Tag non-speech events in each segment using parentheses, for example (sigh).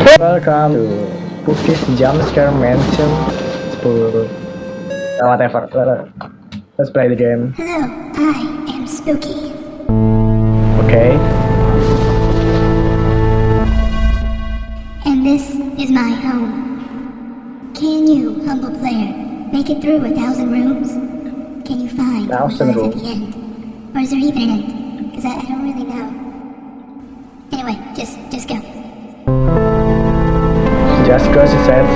Welcome to Spooky's Jumpscare Mansion. Uh, whatever. Let's play the game. Hello, I am Spooky. Okay. And this is my home. Can you, humble player, make it through a thousand rooms? Can you find Thousand what's at the end? Or is there even an end? Because I, I don't really know. Anyway, just just go. Just go, she says.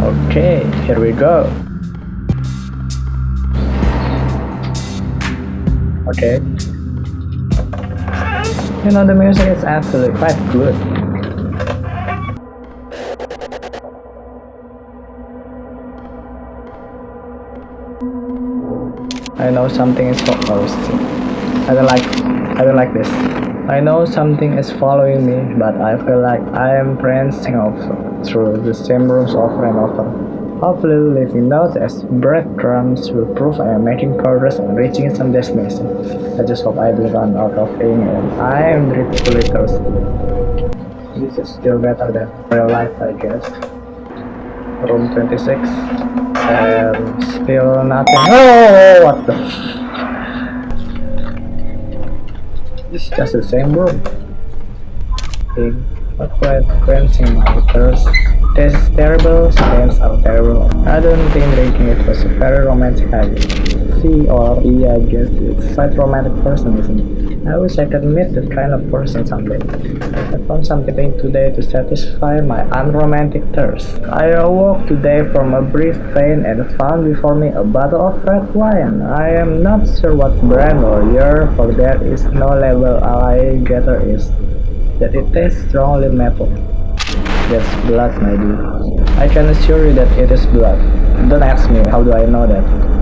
Okay, here we go. Okay. You know, the music is actually quite good. I know something is following. I don't like. I don't like this. I know something is following me, but I feel like I am prancing off through the same rooms over and over. Hopefully, leaving notes as breadcrumbs will prove I am making progress and reaching some destination. I just hope I don't run out of ink and I am ridiculously thirsty. This is still better than real life, I guess. Room 26. And still nothing. Oh, what the It's just the same room. But quite quenching my thirst. This terrible, stains are terrible. I don't think drinking it was a very romantic idea. C or E, I guess it's quite romantic person, isn't it? I wish I could meet that kind of person someday. I found something today to satisfy my unromantic thirst. I awoke today from a brief faint and found before me a bottle of red wine. I am not sure what brand or year, for there is no label I gather is that it tastes strongly maple. That's blood, my dude. I can assure you that it is blood. Don't ask me, how do I know that?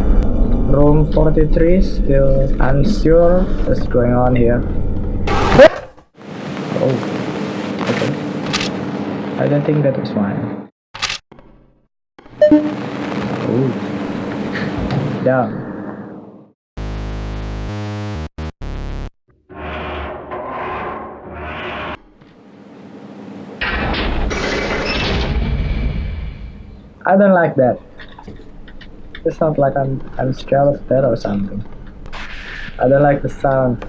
Room 43, still unsure what's going on here. Oh, okay. I don't think that was mine. Oh. Down. I don't like that. It's not like I'm I'm scared of that or something. I don't like the sound.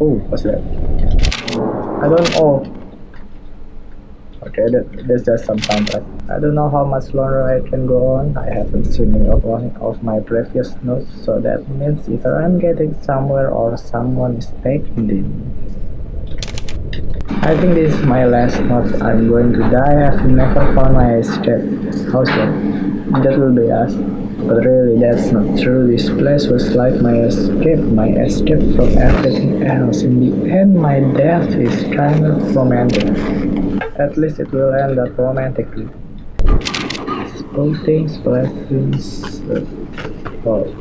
Oh, what's that? I don't oh. Okay, that, that's just some soundtrack. I don't know how much longer I can go on. I haven't seen any of one of my previous notes, so that means either I'm getting somewhere or someone is taking them. I think this is my last note. I'm going to die. I've never found my escape. How's that? That will be us. But really, that's not true. This place was like my escape, my escape from everything else. In the end, my death is kind of romantic. At least it will end up romantically. Spouting, blessings. Uh, oh.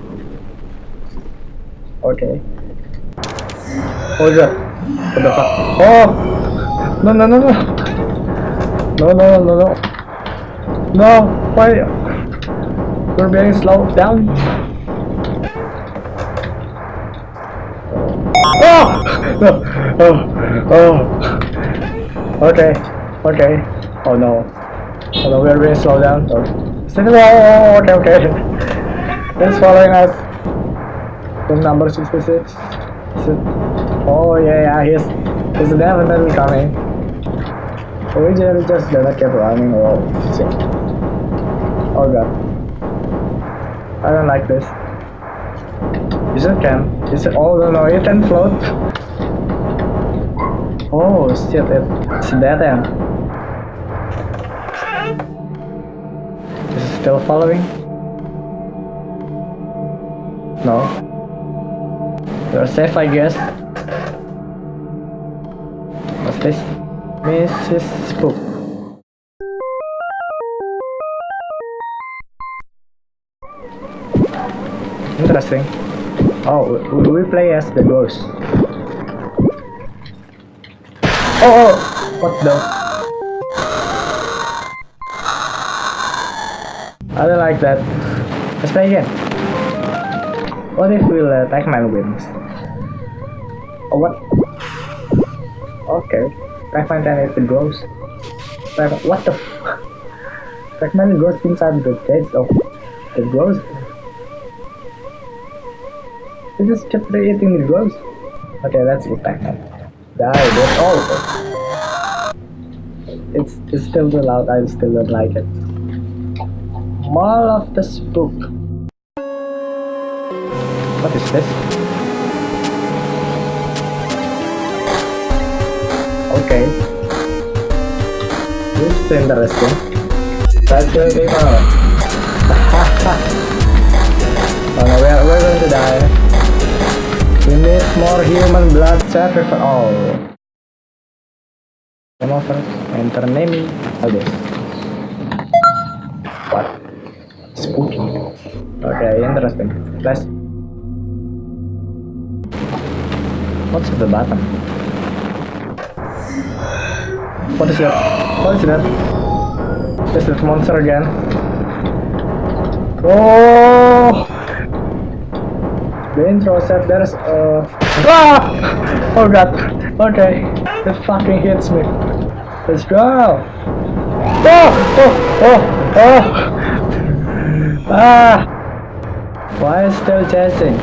Okay. Oh. What the fuck? Oh! No, no, no, no. No, no, no, no. No, why? We're being slowed down. Oh! (laughs) No. Oh! Oh! Okay. Okay. Oh no. Oh no, we're being slowed down. Oh. Oh, okay, okay. (laughs) It's following us. Room number 66. Oh yeah, yeah, he's, he's definitely coming. We just, gonna keep running. Oh shit. Oh god. I don't like this. Is it can? Is it? Oh no, it can float. Oh shit, it, it's dead end. Is it still following? No. You're safe, I guess. What's this? Mrs. Spook. Interesting. Oh, we, we play as the ghost. Oh, oh, what the? I don't like that. Let's play again. What if we let Pac-Man wins? Oh, what? Okay. Pac-Man 10 if it grows. What the f- Pac-Man goes inside the cage of the ghost. It just kept eating the ghost. Okay, let's eat Pac-Man. Die, that's all of it. It's, it's still too loud, I still don't like it. Mall of the Spook. What is this? Okay. This is interesting. Let's go people. oh no, we're, going to die. We need more human blood sacrifice. Oh. Come over. Enter. Oh, this. What? Spooky. Okay, interesting. Let's. What's at the bottom? What is that? What is that? Is that monster again? Oh! The intro said there's a. Ah! Oh god. Okay. It fucking hits me. Let's go. Oh! Oh! Oh! Oh! Ah! Why is still chasing?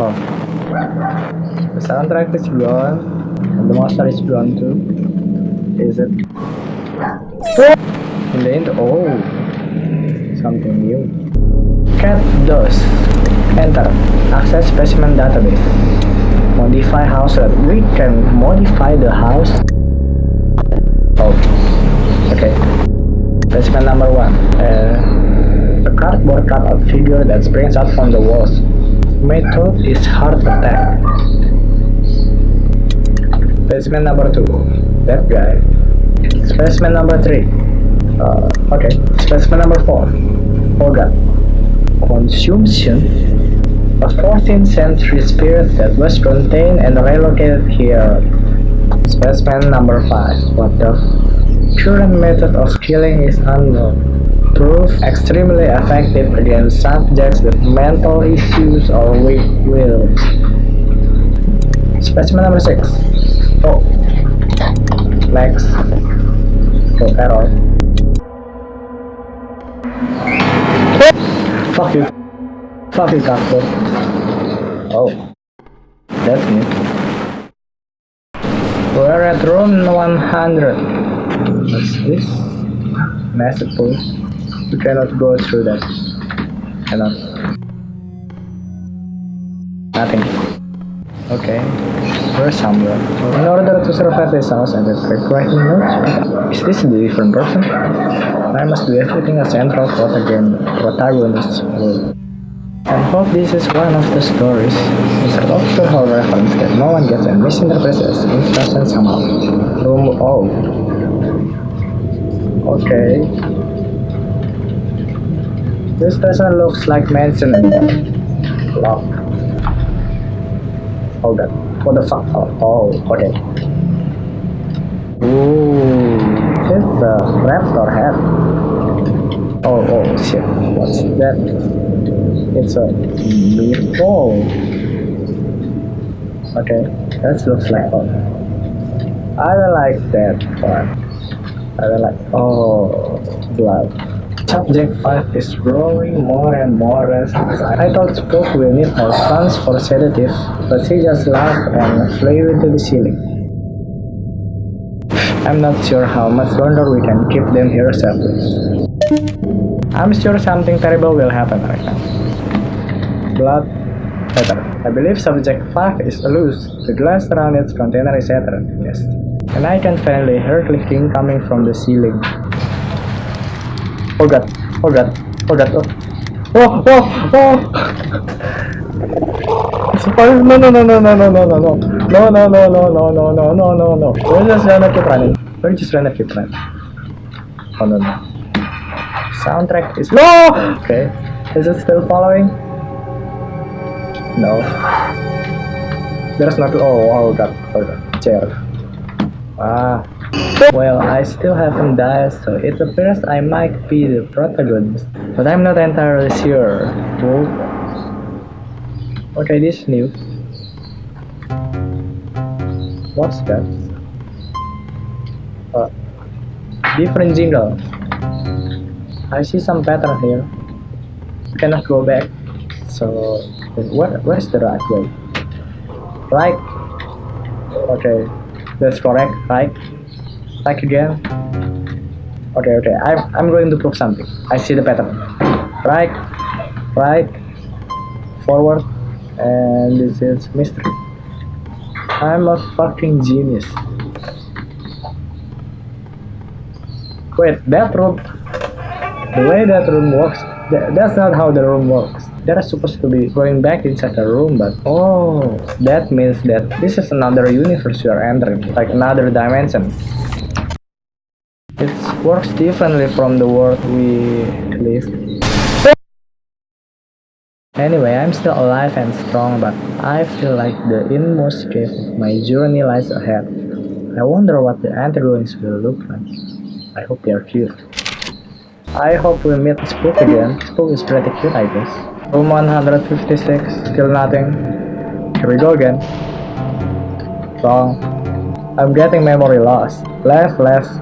Oh. The soundtrack is gone. And the monster is gone too. Is it? In the end, oh, something new. Cat DOS. Enter. Access specimen database. Modify house. We can modify the house. Oh, okay. Specimen number one. Uh, a cardboard cutout figure that springs out from the walls. Method is heart attack. Specimen number two. That guy. Specimen number three. Uh, okay. Specimen number four. Organ. Consumption. A 14th century spirit that was contained and relocated here. Specimen number five. What the? Current method of killing is unknown. Proof extremely effective against subjects with mental issues or weak wills. Specimen number six. Oh. Next. Oh, error. Fuck you. Fuck you, cardboard. Oh. That's me. We're at room 100. What's this? Massive pool. We cannot go through that. Cannot. Nothing. Okay. We're somewhere. In order to survive this house and the correct notes, is this a different person? I must do everything a central protagon- protagonist would. And hope this is one of the stories. Mr. Doctor Hall reference that no one gets and misinterprets as instruction somehow. Room oh. Okay. This doesn't look like mansion anymore. Lock. Hold that. What the fuck? Oh, oh okay. Ooh, it's a raptor head. Oh, oh, shit. What's that? It's a meatball. Okay, that looks like fun. I don't like that part. I don't like. Oh, blood. Subject 5 is growing more and more restless. I thought Spook will need more funds for sedative, but he just laughed and flew into the ceiling. I'm not sure how much longer we can keep them here safely. I'm sure something terrible will happen right now. Blood Better. I believe subject 5 is loose. The glass around its container is shattered. Yes. And I can finally hear clicking coming from the ceiling. Oh god. Oh god. Oh god. Oh. Oh, oh, oh! It's no, no, no, no, no, no, no, no. No, no, no, no, no, no, no, no, no, no. We're just gonna keep running. We're just gonna keep running. Oh, no, no. Soundtrack is. No! Okay. Is it still following? No. There's not. Oh, oh god. Oh god. Chair. Ah. Well, I still haven't died, so it appears I might be the protagonist. But I'm not entirely sure. Okay, this is new. What's that? Uh, different jingle. I see some pattern here. Cannot go back. So where where's the right way? Right. Okay, that's correct. Right. Right again. Okay, okay. I'm I'm going to prove something. I see the pattern. Right, right, forward, and this is mystery. I'm a fucking genius. Wait, that room. The way that room works, tha- that's not how the room works. They're supposed to be going back inside the room, but oh, that means that this is another universe you are entering, like another dimension. Works differently from the world we live. Anyway, I'm still alive and strong, but I feel like the inmost cave of my journey lies ahead. I wonder what the antagonists will look like. I hope they are cute. I hope we meet Spook again. Spook is pretty cute, I guess. Room 156, still nothing. Here we go again. Wrong. I'm getting memory loss. Left, left,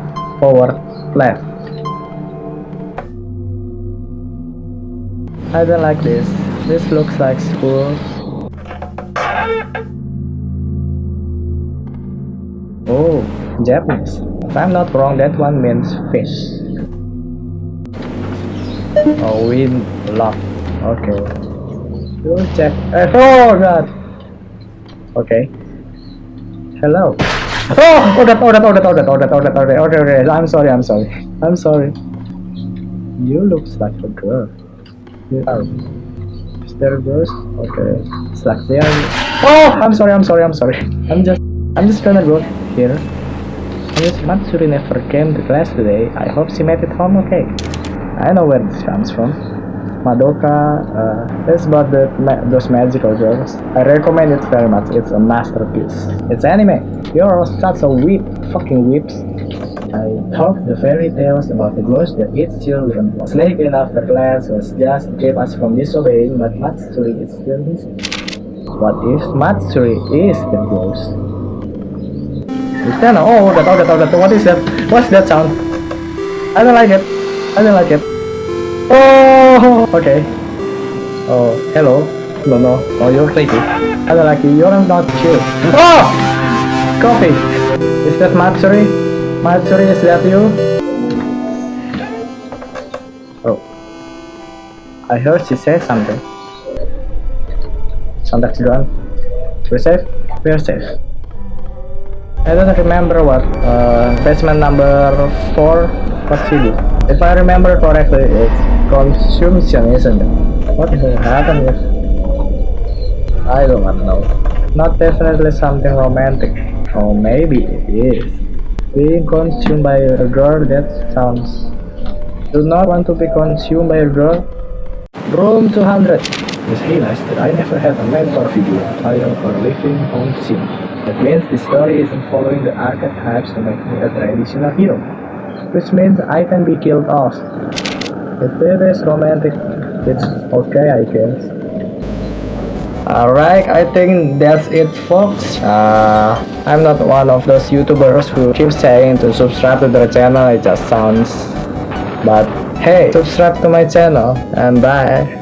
forward, left. I don't like this. This looks like school. Oh, Japanese. If I'm not wrong, that one means fish. Oh, wind lock. Okay. We'll check. Oh god. Okay. Hello. Oh, oh that, oh that, oh that, okay, okay. I'm sorry, I'm sorry. I'm sorry. You looks like a girl. You are. Is there a ghost? Okay. It's like they are. Oh, I'm sorry, I'm sorry, I'm sorry. I'm just, I'm just gonna go here. Miss Matsuri never came to class today. I hope she made it home okay. I know where this comes from. Madoka, uh, it's about the, ma those magical girls. I recommend it very much. It's a masterpiece. It's anime. You're such a weep, fucking weeps. I thought the fairy tales about the ghost that eats children was sneaking after class was just to keep us from disobeying, but Matsuri is still missing. What if Matsuri is the ghost? Is that oh that oh that oh that what is that? What's that sound? I don't like it. I don't like it. Oh okay. Oh hello. No no. Oh you're creepy. I don't like you. You're not chill. Oh coffee. Is that Matsuri? Matsuri is that you? Oh. I heard she said something. Soundtrack's gone. We're safe? We're safe. I don't remember what uh, basement number 4 what she did. If I remember correctly, it's consumption, isn't it? What will happen if... I don't know. Not definitely something romantic. Or maybe it is. Being consumed by a girl, that sounds... Do not want to be consumed by a girl? Room 200. Just realized that I never had a mentor figure, child, or living on scene. That means the story isn't following the archetypes to make me a traditional hero. Which means I can be killed off. If it is romantic, it's okay I guess. Alright, I think that's it folks. Uh, I'm not one of those YouTubers who keep saying to subscribe to their channel, it just sounds... But hey, subscribe to my channel and bye.